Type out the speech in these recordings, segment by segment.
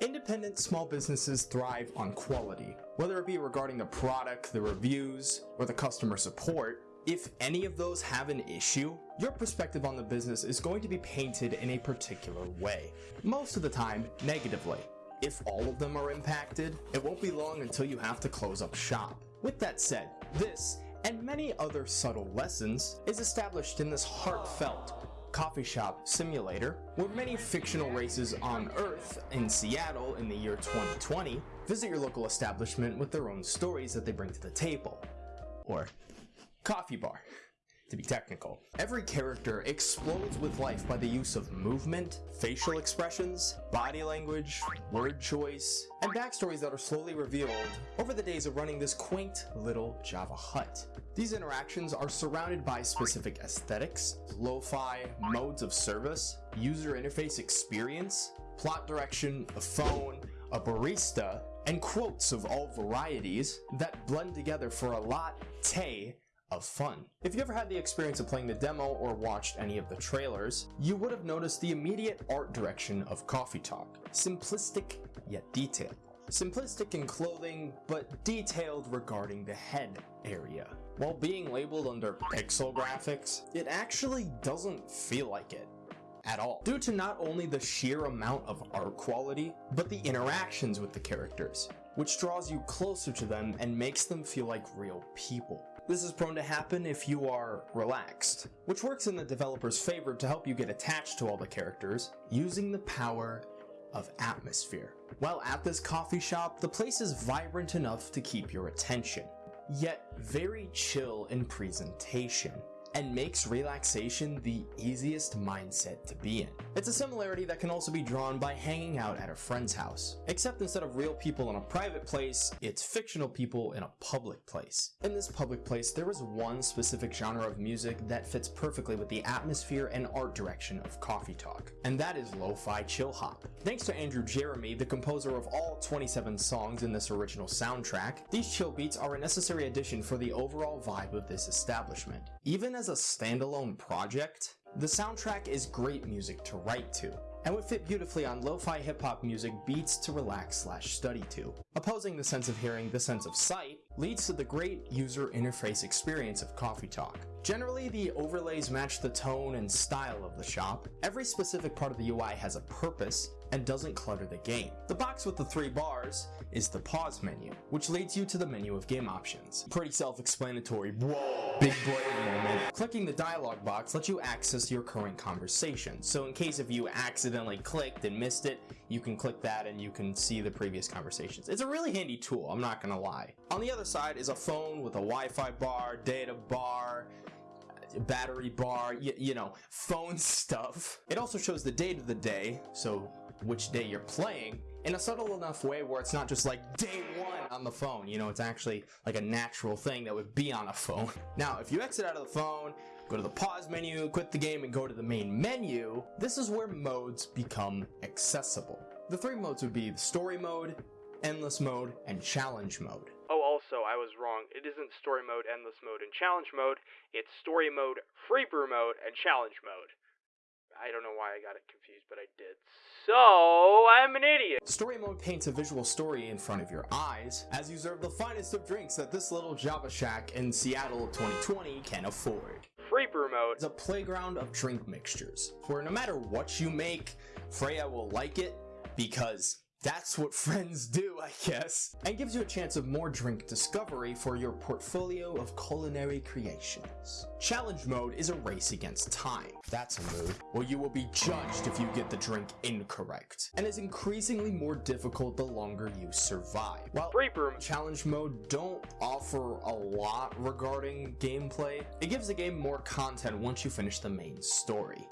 Independent small businesses thrive on quality, whether it be regarding the product, the reviews, or the customer support. If any of those have an issue, your perspective on the business is going to be painted in a particular way. Most of the time, negatively. If all of them are impacted, it won't be long until you have to close up shop. With that said, this, and many other subtle lessons, is established in this heartfelt coffee shop simulator, where many fictional races on Earth in Seattle in the year 2020 visit your local establishment with their own stories that they bring to the table. Or coffee bar to be technical. Every character explodes with life by the use of movement, facial expressions, body language, word choice, and backstories that are slowly revealed over the days of running this quaint little Java hut. These interactions are surrounded by specific aesthetics, lo-fi, modes of service, user interface experience, plot direction, a phone, a barista, and quotes of all varieties that blend together for a latte of fun. If you ever had the experience of playing the demo or watched any of the trailers, you would have noticed the immediate art direction of Coffee Talk. Simplistic yet detailed. Simplistic in clothing, but detailed regarding the head area. While being labeled under pixel graphics, it actually doesn't feel like it at all, due to not only the sheer amount of art quality, but the interactions with the characters, which draws you closer to them and makes them feel like real people. This is prone to happen if you are relaxed, which works in the developer's favor to help you get attached to all the characters using the power of atmosphere. While at this coffee shop, the place is vibrant enough to keep your attention, yet very chill in presentation and makes relaxation the easiest mindset to be in. It's a similarity that can also be drawn by hanging out at a friend's house, except instead of real people in a private place, it's fictional people in a public place. In this public place, there is one specific genre of music that fits perfectly with the atmosphere and art direction of Coffee Talk, and that is lo-fi chill hop. Thanks to Andrew Jeremy, the composer of all 27 songs in this original soundtrack, these chill beats are a necessary addition for the overall vibe of this establishment. Even as a standalone project, the soundtrack is great music to write to, and would fit beautifully on lo-fi hip-hop music beats to relax slash study to. Opposing the sense of hearing the sense of sight leads to the great user interface experience of Coffee Talk. Generally, the overlays match the tone and style of the shop. Every specific part of the UI has a purpose and doesn't clutter the game. The box with the three bars is the pause menu, which leads you to the menu of game options. Pretty self-explanatory. Whoa! Big brain moment. Clicking the dialog box lets you access your current conversation. So in case if you accidentally clicked and missed it, you can click that and you can see the previous conversations. It's a really handy tool, I'm not gonna lie. On the other side is a phone with a Wi-Fi bar, data bar, battery bar, you know, phone stuff. It also shows the date of the day, so which day you're playing, in a subtle enough way where it's not just like day one on the phone, you know, it's actually like a natural thing that would be on a phone. Now, if you exit out of the phone, go to the pause menu, quit the game, and go to the main menu, this is where modes become accessible. The three modes would be the story mode, endless mode, and challenge mode. Oh, also, I was wrong. It isn't story mode, endless mode, and challenge mode. It's story mode, free brew mode, and challenge mode. I don't know why I got it confused, but I did. So, I'm an idiot. Story mode paints a visual story in front of your eyes as you serve the finest of drinks that this little Java shack in Seattle 2020 can afford. Free brew mode is a playground of drink mixtures, where no matter what you make, Freya will like it because that's what friends do, I guess. And gives you a chance of more drink discovery for your portfolio of culinary creations. Challenge mode is a race against time. That's a mood where you will be judged if you get the drink incorrect, and is increasingly more difficult the longer you survive. While free brew challenge mode don't offer a lot regarding gameplay, it gives the game more content once you finish the main story.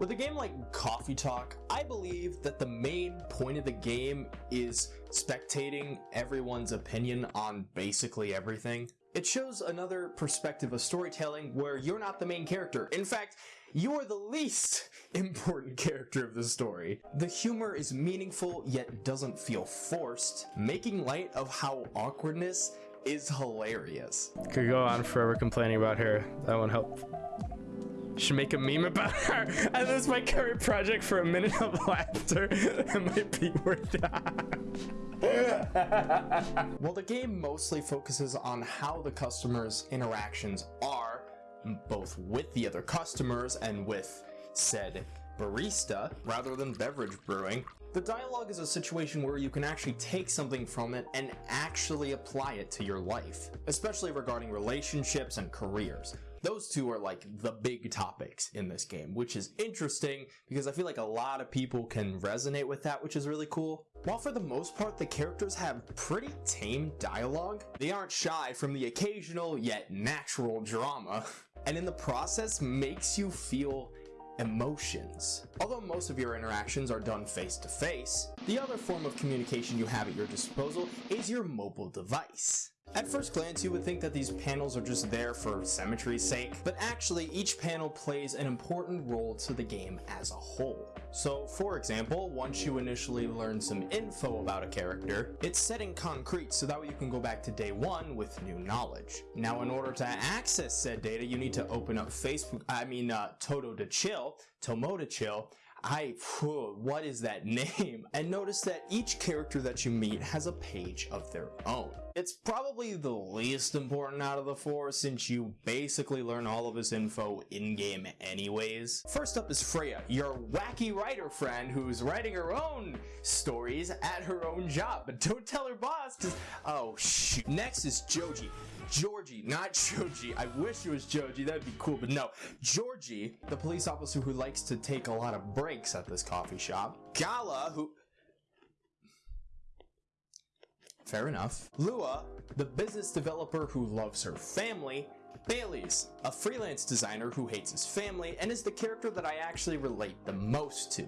With a game like Coffee Talk, I believe that the main point of the game is spectating everyone's opinion on basically everything. It shows another perspective of storytelling where you're not the main character. In fact, you're the least important character of the story. The humor is meaningful yet doesn't feel forced, making light of how awkwardness is hilarious. Could go on forever complaining about her. That won't help Should make a meme about her. And this is my current project for a minute of laughter. it might be worth that. well, the game mostly focuses on how the customers' interactions are, both with the other customers and with said barista, rather than beverage brewing. The dialogue is a situation where you can actually take something from it and actually apply it to your life, especially regarding relationships and careers. Those two are like the big topics in this game, which is interesting because I feel like a lot of people can resonate with that, which is really cool. While for the most part the characters have pretty tame dialogue, they aren't shy from the occasional yet natural drama, and in the process makes you feel emotions. Although most of your interactions are done face to face, the other form of communication you have at your disposal is your mobile device. At first glance, you would think that these panels are just there for symmetry's sake, but actually each panel plays an important role to the game as a whole. So, for example, once you initially learn some info about a character, it's set in concrete so that way you can go back to day one with new knowledge. Now, in order to access said data, you need to open up Facebook, I mean, uh, Toto to Chill, Tomo to Chill, I, whew, what is that name? And notice that each character that you meet has a page of their own. It's probably the least important out of the four since you basically learn all of this info in-game anyways. First up is Freya, your wacky writer friend who's writing her own stories at her own job. But don't tell her boss cause, oh shoot. Next is Joji, Jorji, not Joji. I wish it was Joji, that'd be cool, but no. Jorji, the police officer who likes to take a lot of breaks at this coffee shop. Gala, who... Fair enough. Lua, the business developer who loves her family. Baileys, a freelance designer who hates his family and is the character that I actually relate the most to.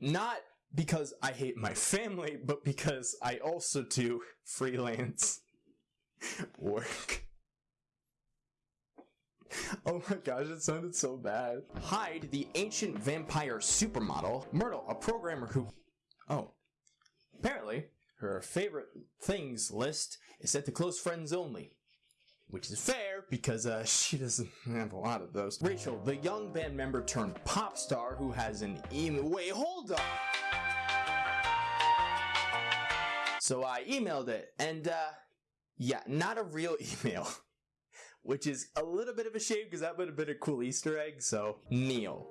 Not because I hate my family, but because I also do freelance work. Oh my gosh, it sounded so bad. Hyde, the ancient vampire supermodel. Myrtle, a programmer who... Oh. Apparently, her favorite things list is set to close friends only. Which is fair, because uh, she doesn't have a lot of those. Rachel, the young band member turned pop star who has an email- Wait, hold up! So I emailed it, and uh, yeah, not a real email. Which is a little bit of a shame because that would have been a cool Easter egg, so Neil.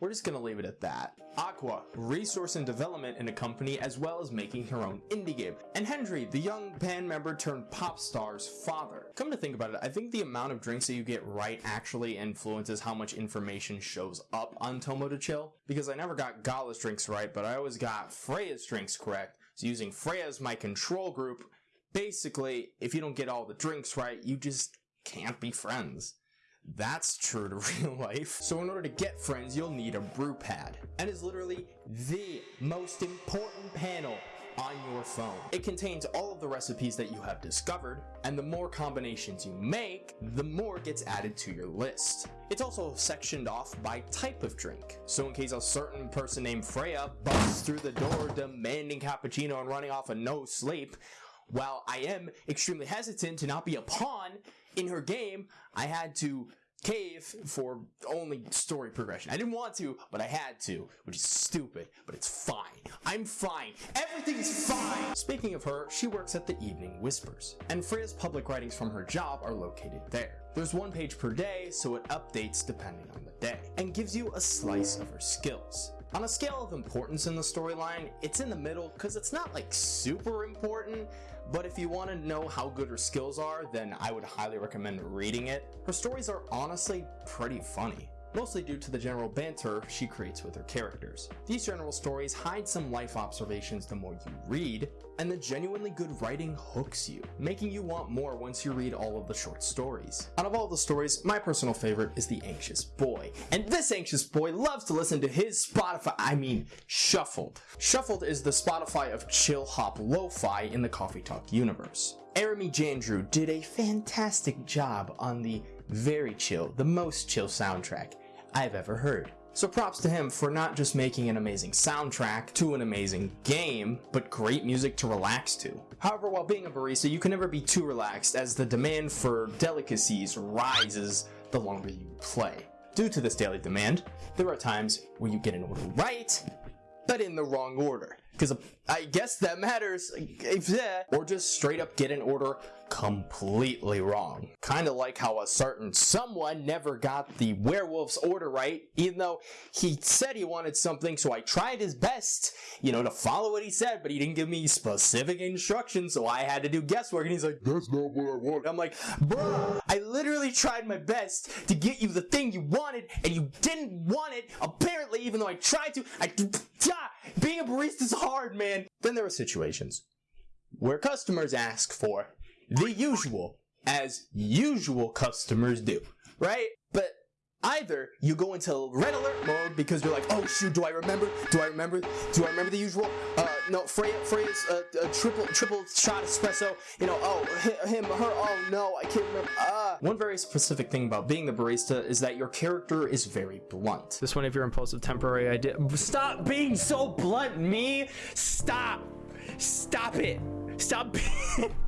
We're just gonna leave it at that. Aqua, resource and development in a company as well as making her own indie game. And Hendry, the young band member turned pop star's father. Come to think about it, I think the amount of drinks that you get right actually influences how much information shows up on Tomodachill. Because I never got Gala's drinks right, but I always got Freya's drinks correct. Using Freya as my control group, basically, if you don't get all the drinks right, you just can't be friends. That's true to real life. So in order to get friends, you'll need a brew pad. And is literally the most important panel on your phone. It contains all of the recipes that you have discovered, and the more combinations you make, the more gets added to your list. It's also sectioned off by type of drink. So in case a certain person named Freya busts through the door demanding cappuccino and running off a no sleep, while I am extremely hesitant to not be a pawn in her game, I had to cave for only story progression. I didn't want to, but I had to, which is stupid, but it's fine. I'm fine. Everything's fine. Speaking of her, she works at the Evening Whispers, and Freya's public writings from her job are located there. There's one page per day, so it updates depending on the day, and gives you a slice of her skills. On a scale of importance in the storyline, it's in the middle because it's not like super important, but if you want to know how good her skills are, then I would highly recommend reading it. Her stories are honestly pretty funny mostly due to the general banter she creates with her characters. These general stories hide some life observations the more you read, and the genuinely good writing hooks you, making you want more once you read all of the short stories. Out of all the stories, my personal favorite is The Anxious Boy, and this anxious boy loves to listen to his Spotify, I mean, Shuffled. Shuffled is the Spotify of chill hop lo-fi in the Coffee Talk universe. Arami Jandrew did a fantastic job on the very chill, the most chill soundtrack I've ever heard. So props to him for not just making an amazing soundtrack to an amazing game, but great music to relax to. However, while being a barista, you can never be too relaxed as the demand for delicacies rises the longer you play. Due to this daily demand, there are times where you get an order right, but in the wrong order. Because I guess that matters, or just straight up get an order completely wrong. Kinda like how a certain someone never got the werewolf's order right, even though he said he wanted something, so I tried his best, you know, to follow what he said, but he didn't give me specific instructions, so I had to do guesswork, and he's like, that's not what I want. I'm like, bruh, I literally tried my best to get you the thing you wanted, and you didn't want it, apparently, even though I tried to, I, being a barista is hard, man. Then there are situations where customers ask for the usual, as usual customers do, right? But either you go into red alert mode because you're like, oh shoot, do I remember? Do I remember? Do I remember the usual? Uh, no, Freya, Freya's uh, a triple triple shot espresso. You know, oh him, her, oh no, I can't remember. Ah. One very specific thing about being the barista is that your character is very blunt. This one of your impulsive temporary idea. Stop being so blunt, me. Stop. Stop it. Stop.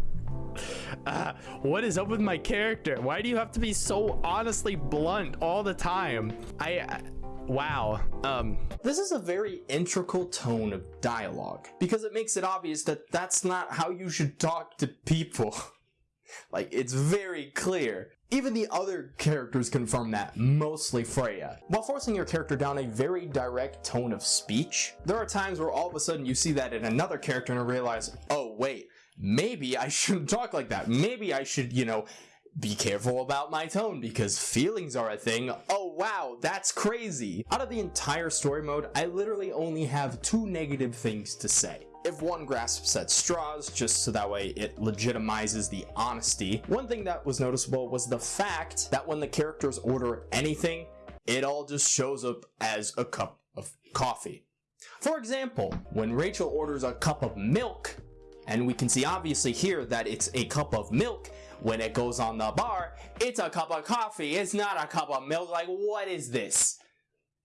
Uh, what is up with my character? Why do you have to be so honestly blunt all the time? I, uh, wow. Um, this is a very integral tone of dialogue because it makes it obvious that that's not how you should talk to people. like, it's very clear. Even the other characters confirm that, mostly Freya. While forcing your character down a very direct tone of speech, there are times where all of a sudden you see that in another character and realize, oh wait, maybe I shouldn't talk like that. Maybe I should, you know, be careful about my tone because feelings are a thing. Oh wow, that's crazy. Out of the entire story mode, I literally only have two negative things to say. If one grasps at straws, just so that way it legitimizes the honesty, one thing that was noticeable was the fact that when the characters order anything, it all just shows up as a cup of coffee. For example, when Rachel orders a cup of milk, and we can see obviously here that it's a cup of milk. When it goes on the bar, it's a cup of coffee. It's not a cup of milk. Like, what is this?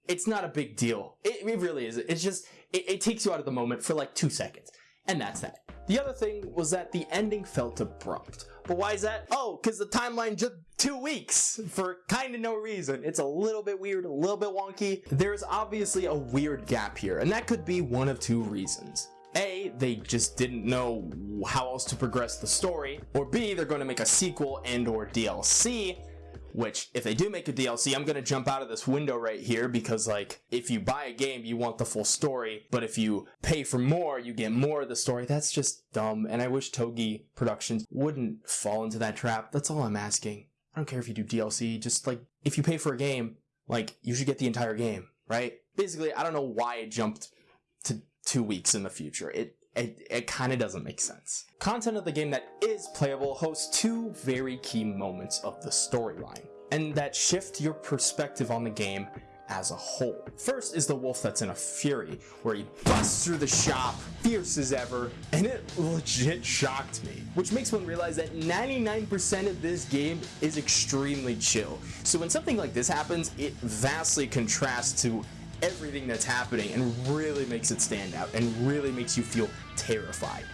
It's not a big deal. It, it really is. It's just, it, it takes you out of the moment for like two seconds. And that's that. The other thing was that the ending felt abrupt. But why is that? Oh, because the timeline just two weeks for kind of no reason. It's a little bit weird, a little bit wonky. There's obviously a weird gap here, and that could be one of two reasons. A, they just didn't know how else to progress the story, or B, they're going to make a sequel and or DLC, which if they do make a DLC, I'm going to jump out of this window right here because like if you buy a game, you want the full story, but if you pay for more, you get more of the story. That's just dumb. And I wish Toge Productions wouldn't fall into that trap. That's all I'm asking. I don't care if you do DLC, just like if you pay for a game, like you should get the entire game, right? Basically, I don't know why it jumped to two weeks in the future. It it, it kind of doesn't make sense. Content of the game that is playable hosts two very key moments of the storyline, and that shift your perspective on the game as a whole. First is the wolf that's in a fury, where he busts through the shop, fierce as ever, and it legit shocked me. Which makes one realize that 99% of this game is extremely chill. So when something like this happens, it vastly contrasts to everything that's happening and really makes it stand out and really makes you feel terrified.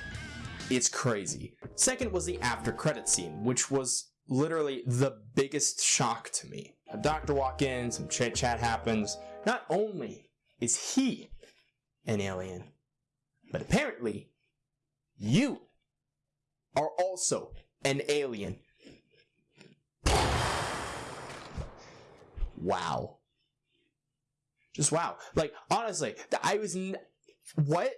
It's crazy. Second was the after credit scene, which was literally the biggest shock to me. A doctor walk in, some chit chat happens. Not only is he an alien, but apparently you are also an alien. Wow. Just wow. Like honestly, I was what?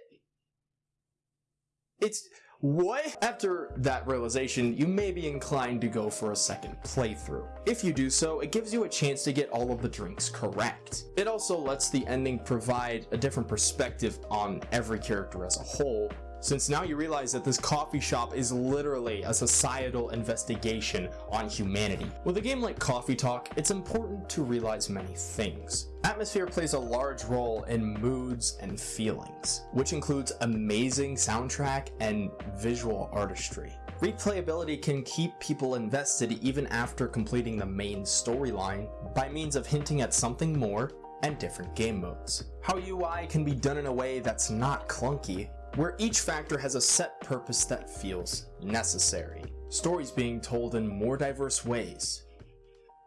It's what? After that realization, you may be inclined to go for a second playthrough. If you do so, it gives you a chance to get all of the drinks correct. It also lets the ending provide a different perspective on every character as a whole, since now you realize that this coffee shop is literally a societal investigation on humanity. With a game like Coffee Talk, it's important to realize many things. Atmosphere plays a large role in moods and feelings, which includes amazing soundtrack and visual artistry. Replayability can keep people invested even after completing the main storyline by means of hinting at something more and different game modes. How UI can be done in a way that's not clunky, where each factor has a set purpose that feels necessary. Stories being told in more diverse ways,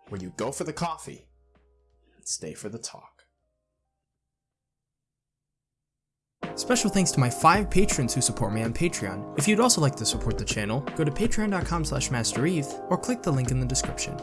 where you go for the coffee and stay for the talk. Special thanks to my five patrons who support me on Patreon. If you'd also like to support the channel, go to patreon.com slash mastereve or click the link in the description.